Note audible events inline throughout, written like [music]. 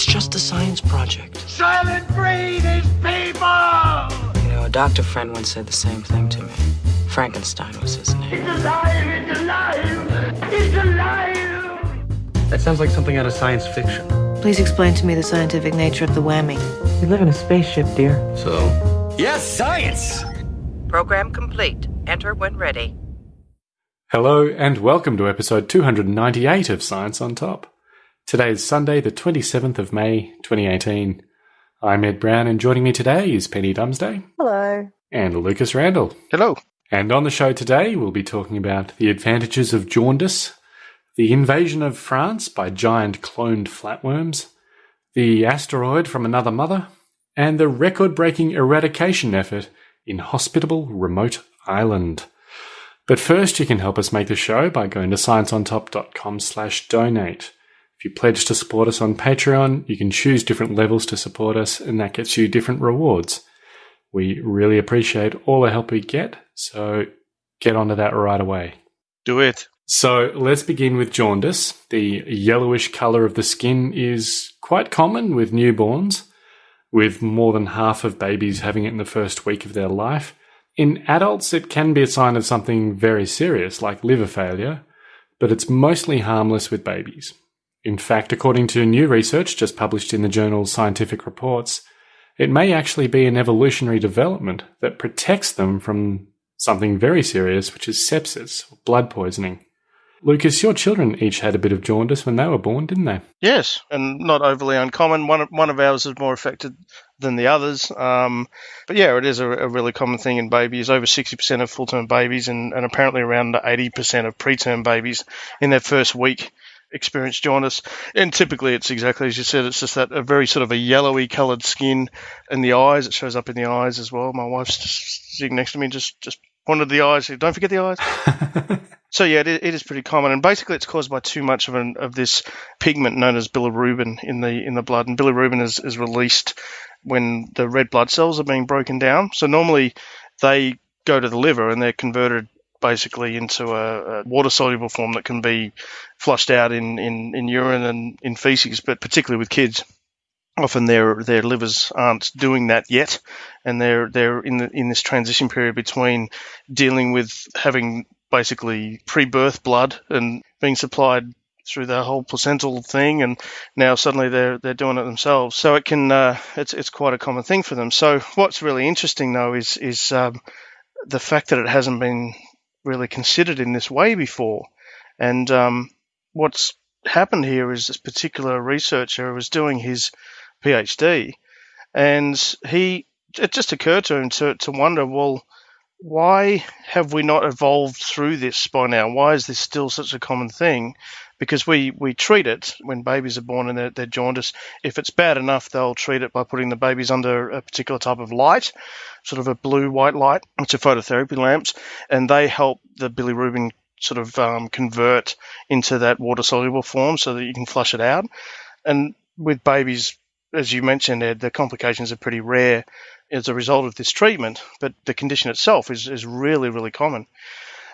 It's just a science project. Soylent Green is people! You know, a doctor friend once said the same thing to me. Frankenstein was his name. It's alive! It's alive! It's alive! That sounds like something out of science fiction. Please explain to me the scientific nature of the whammy. We live in a spaceship, dear. So, Yes, science! Program complete. Enter when ready. Hello, and welcome to episode 298 of Science on Top. Today is Sunday, the 27th of May, 2018. I'm Ed Brown, and joining me today is Penny Dumsday Hello. and Lucas Randall. hello. And on the show today, we'll be talking about the advantages of jaundice, the invasion of France by giant cloned flatworms, the asteroid from another mother, and the record breaking eradication effort in hospitable remote island. But first, you can help us make the show by going to scienceontop.com slash donate. If you pledge to support us on Patreon, you can choose different levels to support us, and that gets you different rewards. We really appreciate all the help we get, so get onto that right away. Do it. So let's begin with jaundice. The yellowish colour of the skin is quite common with newborns, with more than half of babies having it in the first week of their life. In adults, it can be a sign of something very serious, like liver failure, but it's mostly harmless with babies. In fact, according to new research just published in the journal Scientific Reports, it may actually be an evolutionary development that protects them from something very serious, which is sepsis, or blood poisoning. Lucas, your children each had a bit of jaundice when they were born, didn't they? Yes, and not overly uncommon. One of, one of ours is more affected than the others. Um, but yeah, it is a, a really common thing in babies. Over 60% of full term babies, and, and apparently around 80% of preterm babies in their first week experience jaundice. And typically, it's exactly as you said. It's just that a very sort of a yellowy coloured skin in the eyes. It shows up in the eyes as well. My wife's just sitting next to me, just just pointed the eyes. Don't forget the eyes. [laughs] So yeah, it, it is pretty common, and basically it's caused by too much of an, of this pigment known as bilirubin in the in the blood, and bilirubin is, is released when the red blood cells are being broken down. So normally they go to the liver and they're converted basically into a, a water soluble form that can be flushed out in, in, in urine and in feces, but particularly with kids. Often their their livers aren't doing that yet, and they're they're in the, in this transition period between dealing with having basically pre-birth blood and being supplied through the whole placental thing, and now suddenly they're they're doing it themselves. So it can uh, it's it's quite a common thing for them. So what's really interesting though is is um, the fact that it hasn't been really considered in this way before, and um, what's happened here is this particular researcher was doing his PhD, and he it just occurred to him to to wonder well why have we not evolved through this by now? Why is this still such a common thing? Because we, we treat it when babies are born and they're, they're jaundiced. If it's bad enough, they'll treat it by putting the babies under a particular type of light, sort of a blue white light, which are phototherapy lamps, and they help the bilirubin sort of um, convert into that water soluble form so that you can flush it out. And with babies, as you mentioned, Ed, the complications are pretty rare as a result of this treatment, but the condition itself is, is really, really common.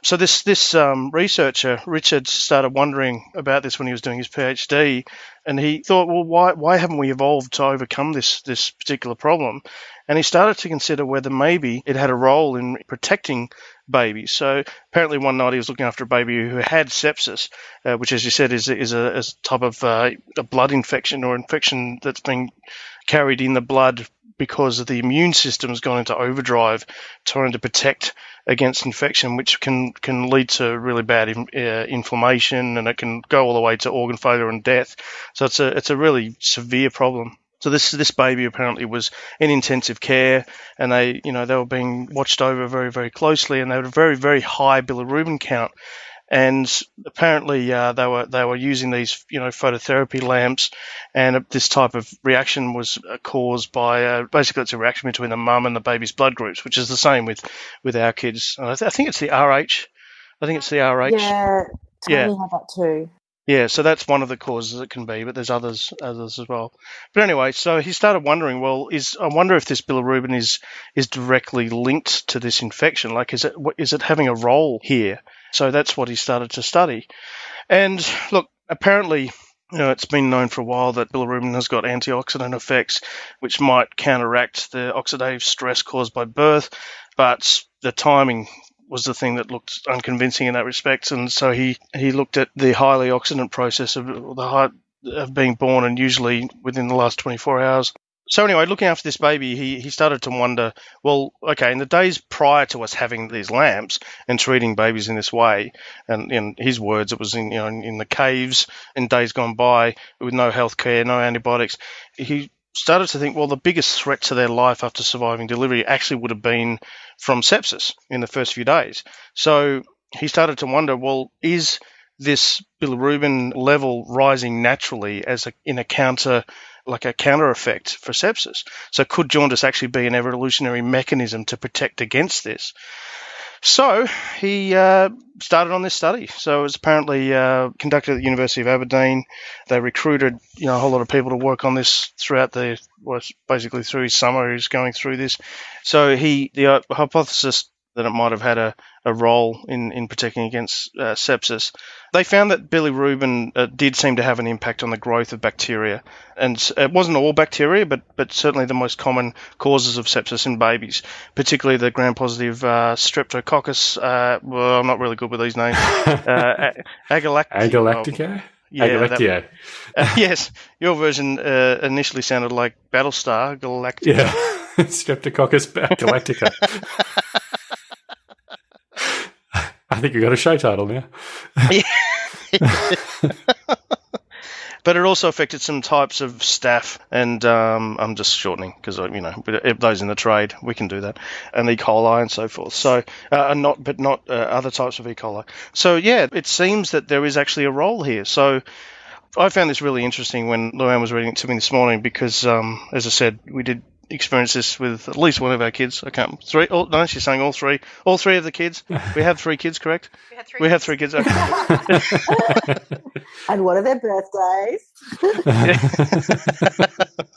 So this this um, researcher Richard started wondering about this when he was doing his PhD, and he thought, well, why why haven't we evolved to overcome this this particular problem? And he started to consider whether maybe it had a role in protecting babies. So apparently one night he was looking after a baby who had sepsis, uh, which, as you said, is is a, is a type of uh, a blood infection or infection that's been carried in the blood because the immune system has gone into overdrive trying to protect against infection, which can, can lead to really bad uh, inflammation and it can go all the way to organ failure and death. So it's a, it's a really severe problem. So this this baby apparently was in intensive care, and they you know they were being watched over very very closely, and they had a very very high bilirubin count, and apparently uh, they were they were using these you know phototherapy lamps, and this type of reaction was caused by uh, basically it's a reaction between the mum and the baby's blood groups, which is the same with with our kids. I, th- I, think it's the RH. I think it's the RH. Yeah, yeah. had that too. Yeah, so that's one of the causes it can be, but there's others others as well. But anyway, so he started wondering, well, is I wonder if this bilirubin is is directly linked to this infection. Like, is it is it having a role here? So that's what he started to study. And look, apparently you know, it's been known for a while that bilirubin has got antioxidant effects, which might counteract the oxidative stress caused by birth, but the timing was the thing that looked unconvincing in that respect, and so he, he looked at the highly oxidant process of the high, of being born, and usually within the last 24 hours. So anyway, looking after this baby, he, he started to wonder, well, okay, in the days prior to us having these lamps and treating babies in this way, and in his words, it was in you know in, in the caves in days gone by with no health care, no antibiotics. He started to think, well, the biggest threat to their life after surviving delivery actually would have been from sepsis in the first few days. So he started to wonder, well, is this bilirubin level rising naturally as a, in a counter like a counter effect for sepsis. So could jaundice actually be an evolutionary mechanism to protect against this? So he uh, started on this study. So it was apparently uh, conducted at the University of Aberdeen. They recruited you know a whole lot of people to work on this throughout the well, basically through his summer. He was going through this. So he the uh, hypothesis that it might have had a, a role in, in protecting against uh, sepsis. They found that bilirubin uh, did seem to have an impact on the growth of bacteria. And it wasn't all bacteria, but, but certainly the most common causes of sepsis in babies, particularly the gram positive uh, streptococcus. Uh, well, I'm not really good with these names. [laughs] uh, agalact- Agalactica? yeah, Agalectio. uh, [laughs] yes, your version uh, initially sounded like Battlestar Galactica. Yeah. [laughs] Streptococcus galactica. I think you got a show title now. but it also affected some types of staph, and um, I'm just shortening because you know those in the trade we can do that, and E. coli and so forth. So, uh, and not but not uh, other types of E. coli. So yeah, it seems that there is actually a role here. So. I found this really interesting when Luann was reading it to me this morning because, um, as I said, we did experience this with at least one of our kids. I can't three. Oh, no, she's saying all three. All three of the kids. We have three kids, correct? [laughs] We had three. We have three kids. Okay. [laughs] And what are their birthdays? [laughs]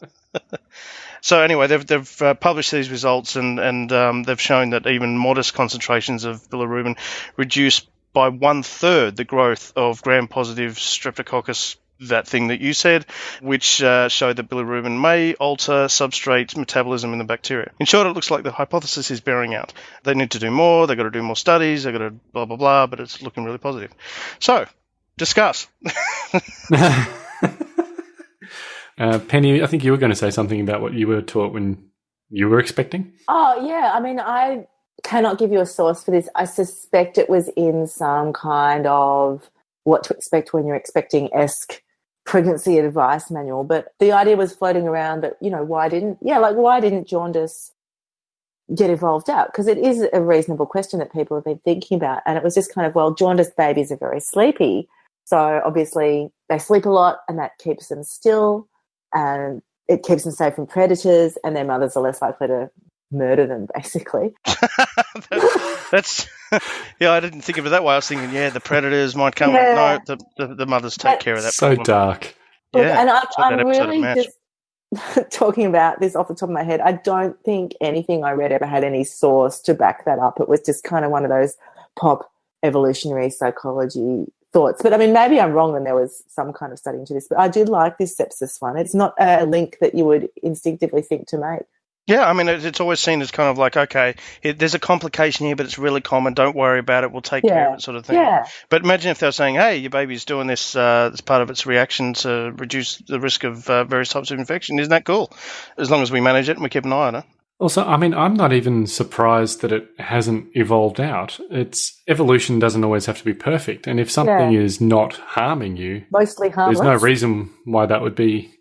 So anyway, they've they've uh, published these results and and um, they've shown that even modest concentrations of bilirubin reduce by one third the growth of gram-positive streptococcus. That thing that you said, which uh, showed that bilirubin may alter substrate metabolism in the bacteria. In short, it looks like the hypothesis is bearing out. They need to do more. They've got to do more studies. They've got to blah blah blah. But it's looking really positive. So, discuss. [laughs] [laughs] Uh, Penny, I think you were going to say something about what you were taught when you were expecting. Oh, yeah. I mean, I cannot give you a source for this. I suspect it was in some kind of what to expect when you're expecting esque pregnancy advice manual. But the idea was floating around that, you know, why didn't, yeah, like why didn't jaundice get evolved out? Because it is a reasonable question that people have been thinking about. And it was just kind of, well, jaundiced babies are very sleepy. So obviously they sleep a lot and that keeps them still and it keeps them safe from predators and their mothers are less likely to murder them basically. [laughs] That's [laughs] yeah. I didn't think of it that way. I was thinking, yeah, the predators might come. Yeah. No, the, the the mothers take But- care of that. So problem. dark. Look, Yeah, and I, it's like that I'm episode really just [laughs] talking about this off the top of my head. I don't think anything I read ever had any source to back that up. It was just kind of one of those pop evolutionary psychology thoughts. But I mean, maybe I'm wrong and there was some kind of study into this. But I do like this sepsis one. It's not a link that you would instinctively think to make. Yeah, I mean, it's always seen as kind of like, okay, it, there's a complication here, but it's really common. Don't worry about it. We'll take care of it, sort of thing. Yeah. But imagine if they were saying, hey, your baby's doing this uh, as part of its reaction to reduce the risk of uh, various types of infection. Isn't that cool? As long as we manage it and we keep an eye on it. Also, I mean, I'm not even surprised that it hasn't evolved out. It's evolution doesn't always have to be perfect, and if something Yeah. is not harming you, Mostly harmless. there's no reason why that would be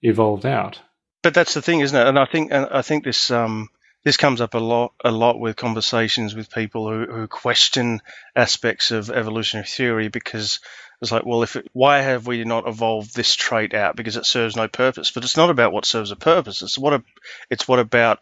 evolved out. But that's the thing, isn't it? And I think and I think this um, this comes up a lot a lot with conversations with people who, who question aspects of evolutionary theory because it's like, well, if it, why have we not evolved this trait out? Because it serves no purpose. But it's not about what serves a purpose. It's what a, it's what about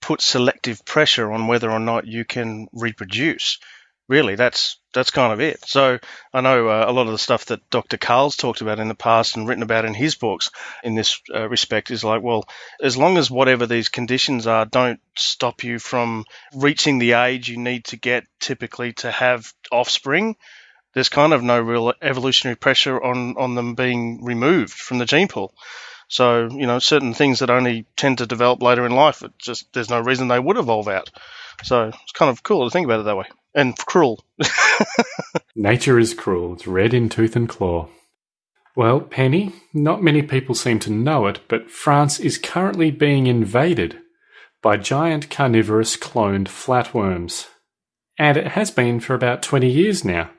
put selective pressure on whether or not you can reproduce. Really, that's that's kind of it. So I know uh, a lot of the stuff that Dr. Karl's talked about in the past and written about in his books in this uh, respect is like, well, as long as whatever these conditions are don't stop you from reaching the age you need to get typically to have offspring, there's kind of no real evolutionary pressure on, on them being removed from the gene pool. So, you know, certain things that only tend to develop later in life, it just there's no reason they would evolve out. So it's kind of cool to think about it that way. And cruel. Nature is cruel. It's red in tooth and claw. Well, Penny, not many people seem to know it, but France is currently being invaded by giant carnivorous cloned flatworms. And it has been for about 20 years now.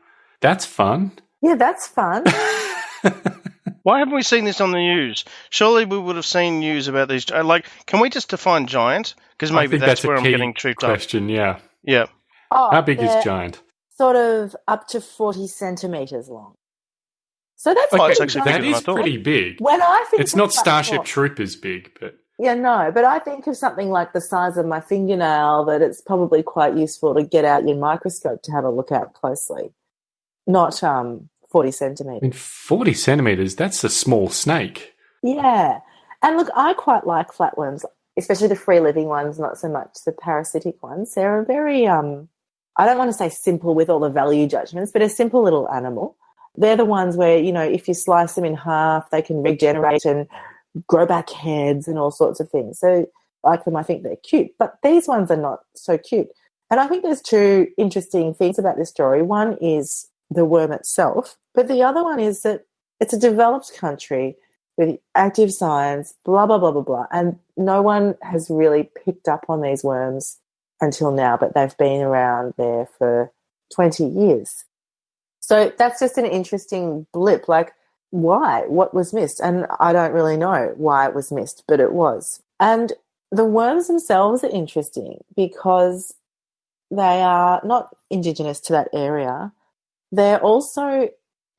That's fun. Yeah, that's fun. [laughs] Why haven't we seen this on the news? Surely we would have seen news about these. uh, Like, can we just define giant? Because maybe think that's, a where I'm getting tripped up. question, yeah. Yeah. Oh, How big is giant? Sort of up to 40 centimeters long. So that's it's pretty actually giant. bigger that than I is thought. pretty big. When I think It's not Starship form- Troopers big, but Yeah, no, but I think of something like the size of my fingernail that it's probably quite useful to get out your microscope to have a look at closely. Not um 40 I centimeters. mean, 40 centimeters, that's a small snake. Yeah. And look, I quite like flatworms, especially the free living ones, not so much the parasitic ones. They're a very um I don't want to say simple with all the value judgments, but a simple little animal. They're the ones where, you know, if you slice them in half, they can regenerate and grow back heads and all sorts of things. So I like them, I think they're cute. But these ones are not so cute. And I think there's two interesting things about this story. One is the worm itself, but the other one is that it's a developed country with active science, blah, blah, blah, blah, blah. And no one has really picked up on these worms until now, but they've been around there for 20 years. So that's just an interesting blip. Like, why? What was missed? And I don't really know why it was missed, but it was. And the worms themselves are interesting because they are not indigenous to that area. They're also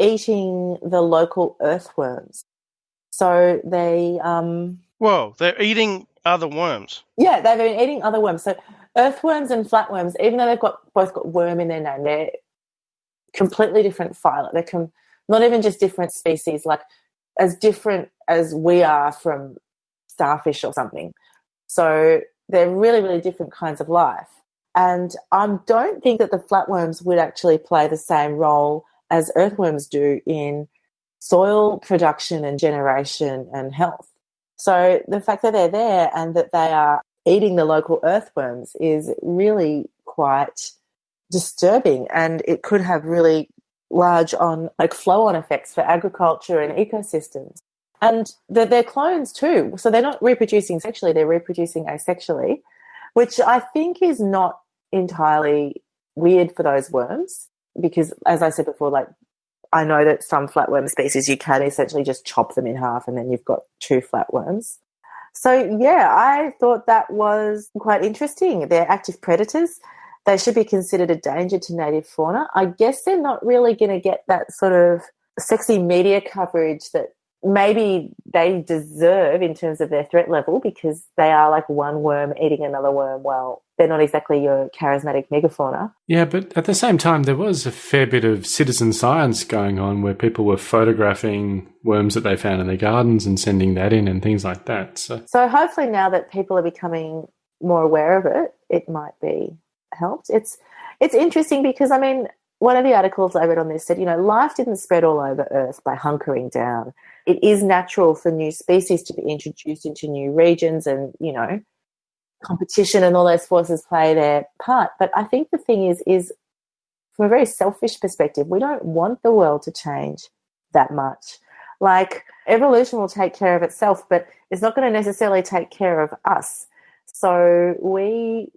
eating the local earthworms. So they, um, Whoa, they're eating other worms. yeah, they've been eating other worms. So earthworms and flatworms, even though they've got both got worm in their name, they're completely different phyla. They're com- not even just different species, like as different as we are from starfish or something. So they're really, really different kinds of life. And I don't think that the flatworms would actually play the same role as earthworms do in soil production and generation and health. So the fact that they're there and that they are eating the local earthworms is really quite disturbing and it could have really large on like flow on effects for agriculture and ecosystems. And they're, they're clones too. So they're not reproducing sexually, they're reproducing asexually, which I think is not entirely weird for those worms because as I said before, like I know that some flatworm species you can essentially just chop them in half and then you've got two flatworms. So yeah, I thought that was quite interesting. They're active predators. They should be considered a danger to native fauna. I guess they're not really going to get that sort of sexy media coverage that maybe they deserve in terms of their threat level because they are like one worm eating another worm. Well, they're not exactly your charismatic megafauna. Yeah, but at the same time, there was a fair bit of citizen science going on where people were photographing worms that they found in their gardens and sending that in and things like that. So, So hopefully now that people are becoming more aware of it, it might be helped. It's it's interesting because I mean, one of the articles I read on this said, you know, life didn't spread all over Earth by hunkering down. It is natural for new species to be introduced into new regions and, you know, competition and all those forces play their part. But I think the thing is, is from a very selfish perspective, we don't want the world to change that much. Like evolution will take care of itself, but it's not going to necessarily take care of us. So we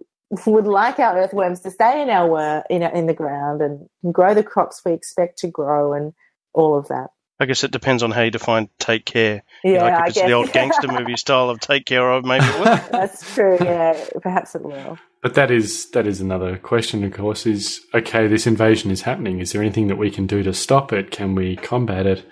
would like our earthworms to stay in our wor- in, in the ground and grow the crops we expect to grow and all of that. I guess it depends on how you define take care. Yeah, like if I it's guess. the old [laughs] gangster movie style of take care of, maybe it will. [laughs] That's true. Yeah, perhaps it will. but that is that is another question. Of course, is okay. This invasion is happening. Is there anything that we can do to stop it? Can we combat it?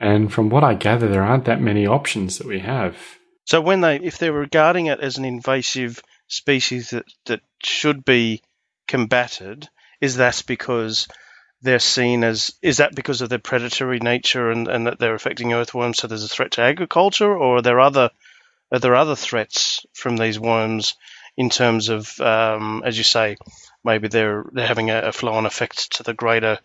And from what I gather, there aren't that many options that we have. So when they, if they're regarding it as an invasive species that, that should be combated, is that because they're seen as, is that because of their predatory nature and, and that they're affecting earthworms, so there's a threat to agriculture, or are there other, are there other threats from these worms in terms of, um, as you say, maybe they're they're having a, a flow-on effect to the greater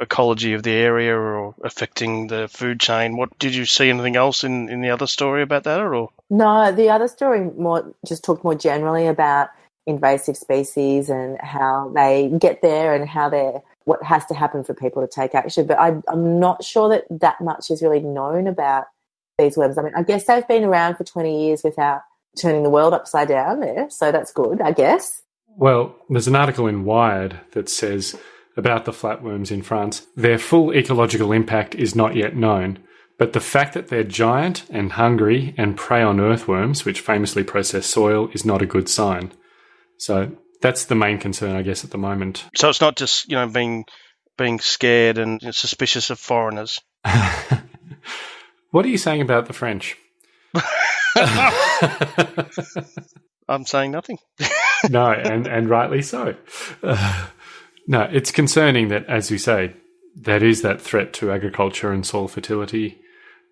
ecology of the area or affecting the food chain. What did you see anything else in, in the other story about that or? No, the other story more just talked more generally about invasive species and how they get there and how they're what has to happen for people to take action. But I, I'm not sure that that much is really known about these worms. I mean, I guess they've been around for 20 years without turning the world upside down there, so that's good, I guess. Well, there's an article in Wired that says about the flatworms in France. Their full ecological impact is not yet known, but the fact that they're giant and hungry and prey on earthworms, which famously process soil, is not a good sign. So that's the main concern, I guess, at the moment. So it's not just you know being being scared and suspicious of foreigners. [laughs] what are you saying about the French? [laughs] I'm saying nothing. [laughs] no, and, and rightly so. No, it's concerning that, as you say, that is that threat to agriculture and soil fertility,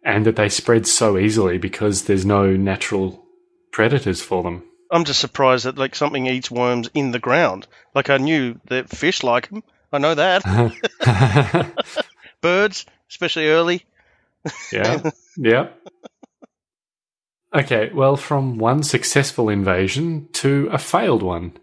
and that they spread so easily because there's no natural predators for them. I'm just surprised that like something eats worms in the ground. Like I knew that fish like them. I know that. [laughs] Birds, especially early. yeah. Yeah. Okay, well, from one successful invasion to a failed one.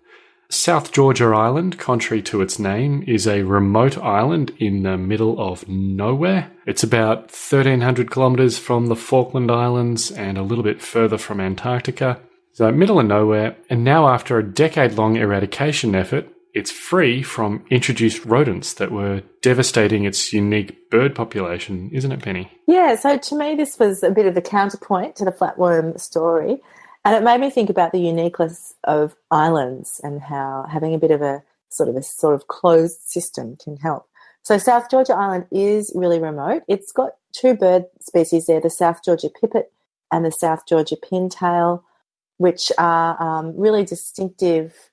South Georgia Island, contrary to its name, is a remote island in the middle of nowhere. It's about 1,300 kilometres from the Falkland Islands and a little bit further from Antarctica. So, middle of nowhere, and now after a decade long eradication effort, it's free from introduced rodents that were devastating its unique bird population, isn't it, Penny? Yeah, so to me, this was a bit of a counterpoint to the flatworm story. And it made me think about the uniqueness of islands and how having a bit of a sort of a sort of closed system can help. So South Georgia Island is really remote. It's got two bird species there, the South Georgia pipit and the South Georgia pintail, which are um, really distinctive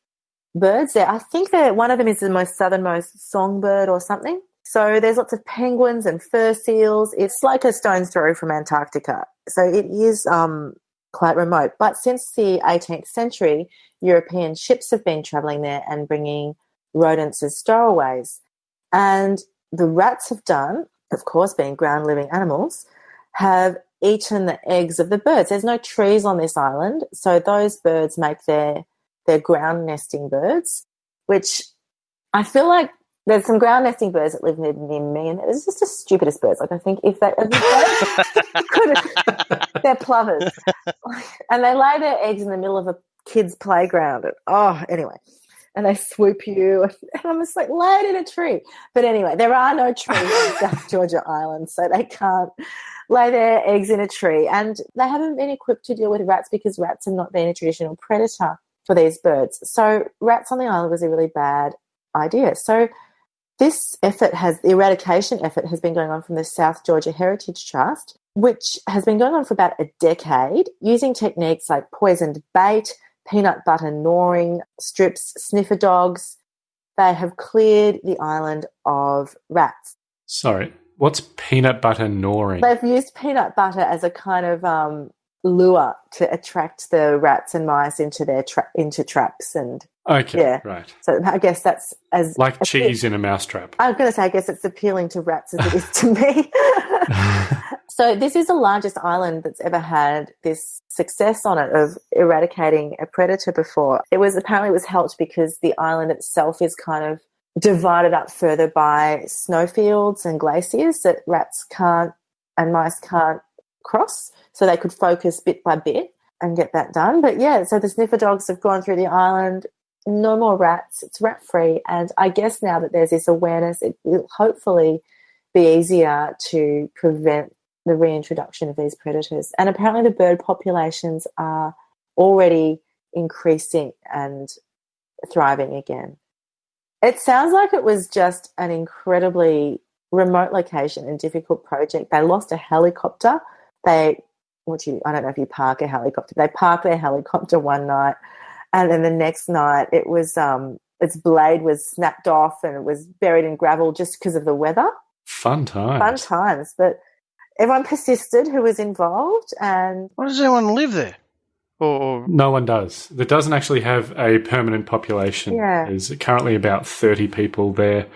birds there. I think that one of them is the most southernmost songbird or something. So there's lots of penguins and fur seals. It's like a stone's throw from Antarctica. So it is um, quite remote. But since the 18th century, European ships have been traveling there and bringing rodents as stowaways. And the rats have done, of course, being ground living animals, have eaten the eggs of the birds. There's no trees on this island, so those birds make their their ground nesting birds, which I feel like there's some ground nesting birds that live near, near me, and it's just the stupidest birds. Like I think if they, could, they're plovers, [laughs] and they lay their eggs in the middle of a kid's playground. And, oh, anyway, and they swoop you, and I'm just like lay it in a tree. But anyway, there are no trees in South [laughs] Georgia Island, so they can't lay their eggs in a tree, and they haven't been equipped to deal with rats because rats have not been a traditional predator for these birds. So rats on the island was a really bad idea. So this effort has the eradication effort has been going on from the South Georgia Heritage Trust, which has been going on for about a decade, using techniques like poisoned bait, peanut butter gnawing strips, sniffer dogs. They have cleared the island of rats. Sorry, what's peanut butter gnawing? They've used peanut butter as a kind of um, lure to attract the rats and mice into their tra- into traps and okay yeah. right. So i guess that's as like cheese in a mousetrap. I'm going to say i guess it's appealing to rats as it is to me. [laughs] So this is the largest island that's ever had this success on it of eradicating a predator before. It was apparently it was helped because the island itself is kind of divided up further by snowfields and glaciers that rats can't and mice can't cross so they could focus bit by bit and get that done. But yeah, so the sniffer dogs have gone through the island. No more rats. It's rat free. And I guess now that there's this awareness, it will hopefully be easier to prevent the reintroduction of these predators. And apparently, the bird populations are already increasing and thriving again. It sounds like it was just an incredibly remote location and difficult project. They lost a helicopter. They what you I don't know if you park a helicopter. They parked their helicopter one night, and then the next night it was um its blade was snapped off and it was buried in gravel just because of the weather. Fun times. Fun times, but everyone persisted who was involved, and why does anyone live there? Or, no one does. It doesn't actually have a permanent population. Yeah. There's currently about thirty people there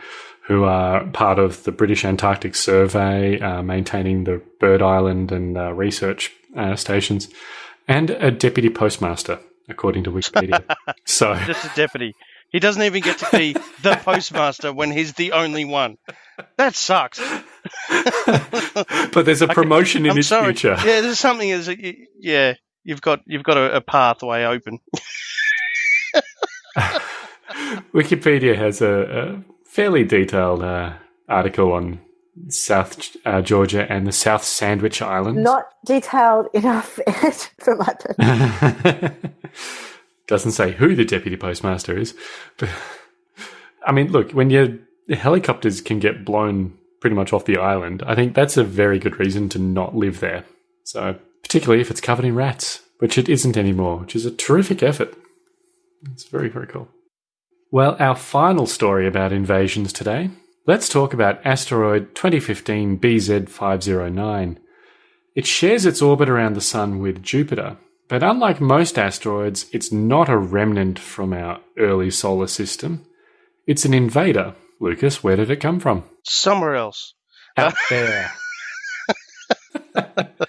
who are part of the British Antarctic Survey, uh, maintaining the Bird Island and uh, research uh, stations, and a deputy postmaster, according to Wikipedia. so [laughs] Just a deputy. He doesn't even get to be the [laughs] postmaster when he's the only one. That sucks. but there's a [laughs] promotion in I'm his sorry. future. Yeah, there's something Is yeah. You've got you've got a, a pathway open. Wikipedia has a, a fairly detailed uh, article on South uh, Georgia and the South Sandwich Islands. Not detailed enough [laughs] for my [laughs] purpose. Doesn't say who the deputy postmaster is. But, I mean, look, when your helicopters can get blown pretty much off the island, I think that's a very good reason to not live there. So, particularly if it's covered in rats, which it isn't anymore, which is a terrific effort. It's very, very cool. Well, our final story about invasions today. Let's talk about asteroid 2015 BZ509. It shares its orbit around the Sun with Jupiter, but unlike most asteroids, it's not a remnant from our early solar system. It's an invader. Lucas, where did it come from? Somewhere else. Out there. [laughs] [laughs]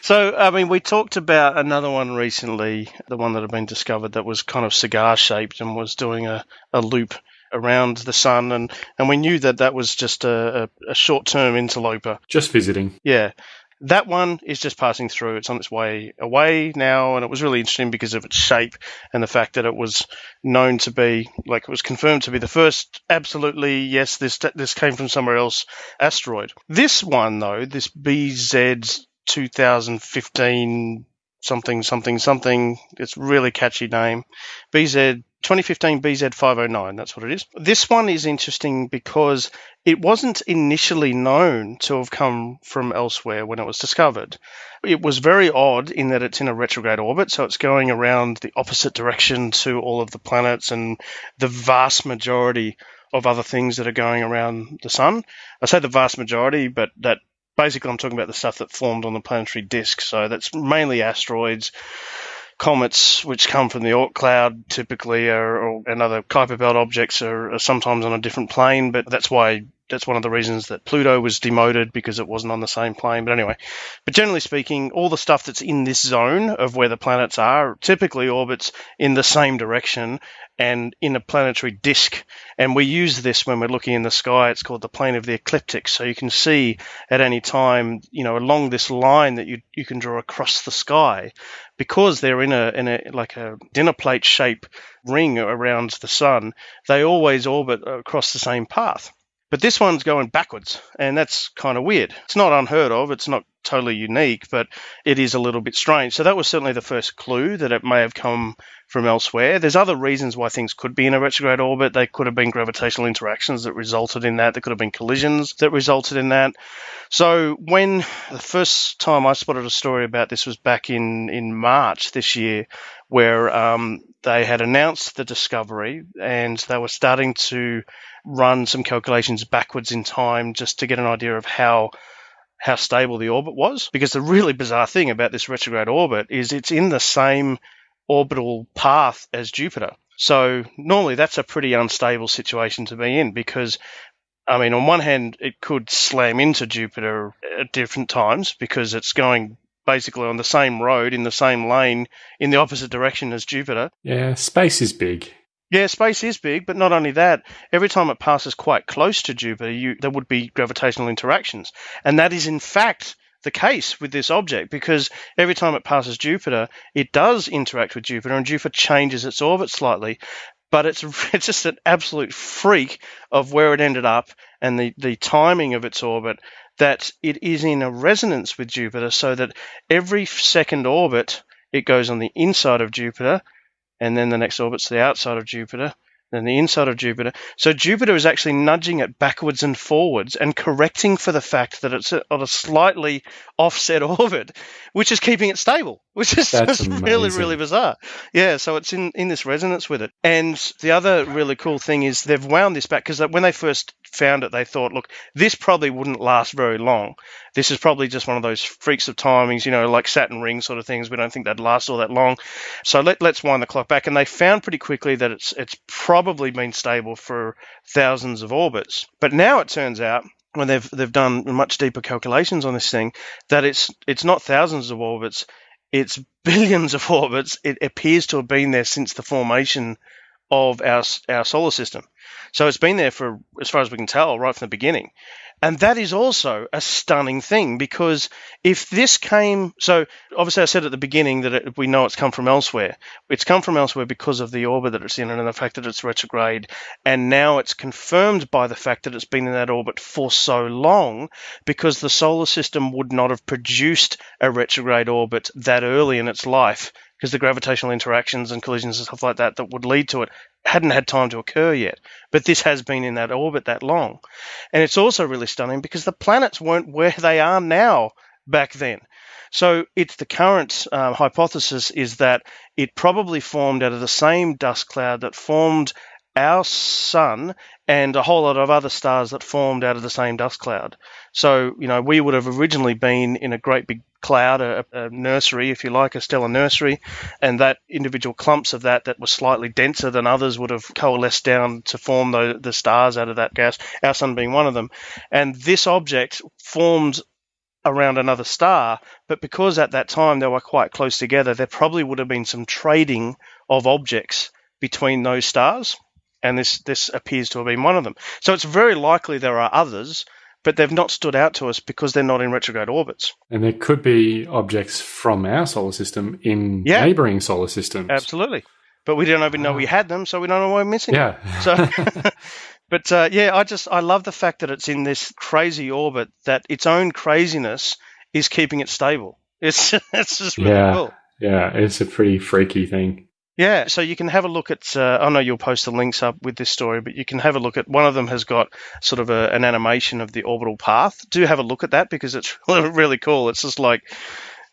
So, I mean, we talked about another one recently, the one that had been discovered that was kind of cigar shaped and was doing a, a loop around the sun. And, and we knew that that was just a, a, a short term interloper. Just visiting. Yeah. That one is just passing through. It's on its way away now, and it was really interesting because of its shape and the fact that it was known to be, like, it was confirmed to be the first absolutely yes, this this came from somewhere else asteroid. This one though, this BZ 2015 something something something, it's a really catchy name. BZ 2015 BZ509, that's what it is. This one is interesting because it wasn't initially known to have come from elsewhere when it was discovered. It was very odd in that it's in a retrograde orbit, so it's going around the opposite direction to all of the planets and the vast majority of other things that are going around the sun. I say the vast majority, but that basically I'm talking about the stuff that formed on the planetary disk. So that's mainly asteroids, comets, which come from the Oort cloud typically, or, or and other Kuiper belt objects are, are sometimes on a different plane. But that's why that's one of the reasons that Pluto was demoted because it wasn't on the same plane. But anyway, but generally speaking, all the stuff that's in this zone of where the planets are typically orbits in the same direction and in a planetary disk. And we use this when we're looking in the sky. It's called the plane of the ecliptic. So you can see at any time, you know, along this line that you you can draw across the sky, because they're in a in a like a dinner plate shape ring around the sun. They always orbit across the same path. But this one's going backwards, and that's kind of weird. It's not unheard of. It's not totally unique, but it is a little bit strange. So that was certainly the first clue that it may have come from elsewhere. There's other reasons why things could be in a retrograde orbit. They could have been gravitational interactions that resulted in that. There could have been collisions that resulted in that. So when the first time I spotted a story about this was back in, in March this year, where um, they had announced the discovery and they were starting to run some calculations backwards in time just to get an idea of how how stable the orbit was. Because the really bizarre thing about this retrograde orbit is it's in the same orbital path as Jupiter. So normally that's a pretty unstable situation to be in because I mean on one hand it could slam into Jupiter at different times because it's going basically on the same road in the same lane in the opposite direction as Jupiter. Yeah, space is big. Yeah, space is big, but not only that, every time it passes quite close to Jupiter, you, there would be gravitational interactions. And that is, in fact, the case with this object because every time it passes Jupiter, it does interact with Jupiter and Jupiter changes its orbit slightly. But it's, [laughs] it's just an absolute freak of where it ended up and the, the timing of its orbit that it is in a resonance with Jupiter so that every second orbit it goes on the inside of Jupiter and then the next orbit's the outside of Jupiter, then the inside of Jupiter. So Jupiter is actually nudging it backwards and forwards and correcting for the fact that it's on a slightly offset [laughs] orbit, which is keeping it stable, which is really, really bizarre. Yeah, so it's in, in this resonance with it. And the other really cool thing is they've wound this back because when they first found it, they thought, look, this probably wouldn't last very long. This is probably just one of those freaks of timings, you know, like Saturn ring sort of things. We don't think they'd last all that long. So let, let's wind the clock back. And they found pretty quickly that it's it's probably been stable for thousands of orbits. But now it turns out when they've they've done much deeper calculations on this thing that it's it's not thousands of orbits, it's [laughs] billions of orbits. It appears to have been there since the formation of our our solar system. So it's been there for as far as we can tell right from the beginning. And that is also a stunning thing because if this came, so obviously I said at the beginning that it, we know it's come from elsewhere. It's come from elsewhere because of the orbit that it's in and the fact that it's retrograde. And now it's confirmed by the fact that it's been in that orbit for so long because the solar system would not have produced a retrograde orbit that early in its life because the gravitational interactions and collisions and stuff like that that would lead to it hadn't had time to occur yet. But this has been in that orbit that long. And it's also really stunning because the planets weren't where they are now back then. So it's the current um, hypothesis is that it probably formed out of the same dust cloud that formed our sun and a whole lot of other stars that formed out of the same dust cloud. So, you know, we would have originally been in a great big cloud, a, a, nursery, if you like, a stellar nursery, and that individual clumps of that that were slightly denser than others would have coalesced down to form the, the stars out of that gas, our sun being one of them. And this object formed around another star, but because at that time they were quite close together, there probably would have been some trading of objects between those stars and this this appears to have been one of them. So it's very likely there are others, but they've not stood out to us because they're not in retrograde orbits. And there could be objects from our solar system in yeah. neighboring solar systems. Absolutely. But we don't even know we ah. had them, so we don't know why we're missing yeah. them. So [laughs] [laughs] But uh, yeah, I just I love the fact that it's in this crazy orbit that its own craziness is keeping it stable. It's [laughs] it's just really yeah. cool. Yeah, it's a pretty freaky thing. Yeah, so you can have a look at. Uh, I know you'll post the links up with this story, but you can have a look at. One of them has got sort of a, an animation of the orbital path. Do have a look at that because it's [laughs] really cool. It's just like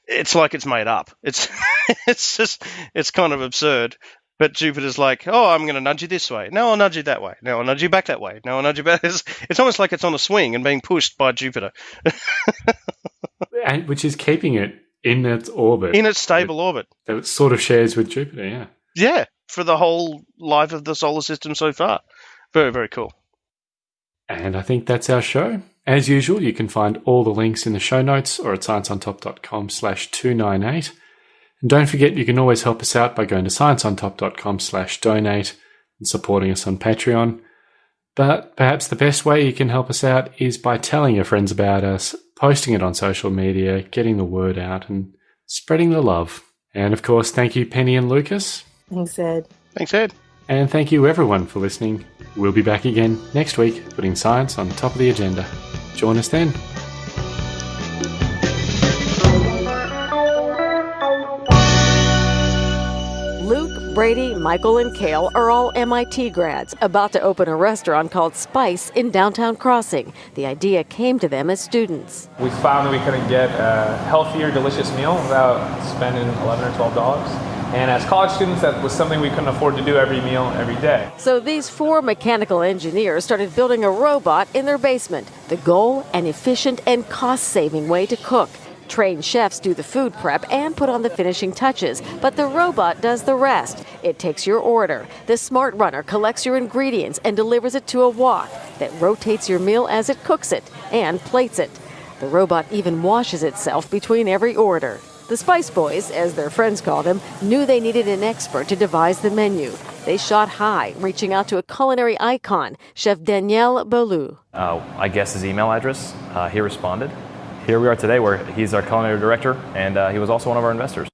it's like it's made up. It's [laughs] it's just it's kind of absurd. But Jupiter's like, oh, I'm going to nudge you this way. No, I'll nudge you that way. No, I'll nudge you back that way. No, I'll nudge you back. [laughs] It's, it's almost like it's on a swing and being pushed by Jupiter. and, which is keeping it in its orbit. In its stable it, orbit. That it sort of shares with Jupiter, yeah. Yeah, for the whole life of the solar system so far. Very, very cool. And I think that's our show. As usual, you can find all the links in the show notes or at scienceontop.com slash 298. And don't forget, you can always help us out by going to scienceontop.com slash donate and supporting us on Patreon. But perhaps the best way you can help us out is by telling your friends about us, posting it on social media, getting the word out, and spreading the love. And of course, thank you, Penny and Lucas. Thanks, Ed. Thanks, Ed. And thank you, everyone, for listening. We'll be back again next week, putting science on top of the agenda. Join us then. Brady, Michael, and Kale are all MIT grads, about to open a restaurant called Spyce in downtown Crossing. The idea came to them as students. We found that we couldn't get a healthier, delicious meal without spending 11 or 12 dollars. And as college students, that was something we couldn't afford to do every meal, every day. So these four mechanical engineers started building a robot in their basement. The goal, an efficient and cost saving way to cook. Trained chefs do the food prep and put on the finishing touches, but the robot does the rest. It takes your order. The smart runner collects your ingredients and delivers it to a wok that rotates your meal as it cooks it and plates it. The robot even washes itself between every order. The Spyce Boys, as their friends call them, knew they needed an expert to devise the menu. They shot high, reaching out to a culinary icon, Chef Daniel Boulud. Uh, I guessed his email address. Uh, he responded here we are today where he's our culinary director and uh, he was also one of our investors.